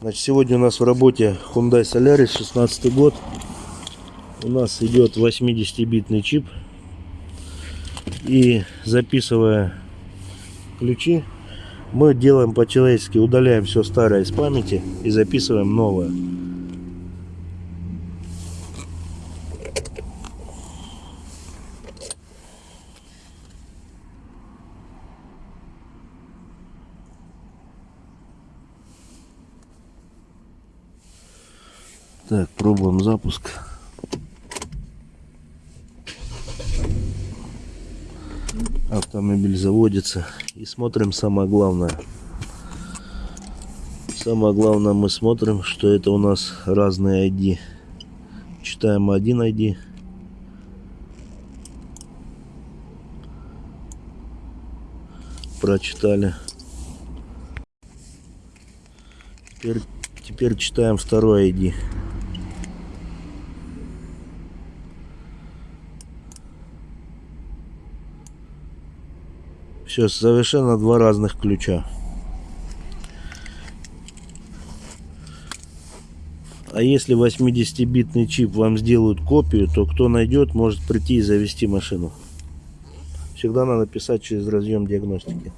Значит, сегодня у нас в работе Hyundai Solaris 16 год. У нас идет 80-битный чип. И записывая ключи, мы делаем по-человечески, удаляем все старое из памяти и записываем новое. Так, пробуем запуск. Автомобиль заводится. И смотрим самое главное. Самое главное мы смотрим, что это у нас разные ID. Читаем один ID. Прочитали. Теперь, теперь читаем второй ID. Все, совершенно два разных ключа. А если 80-битный чип вам сделают копию, то кто найдет, может прийти и завести машину. Всегда надо писать через разъем диагностики.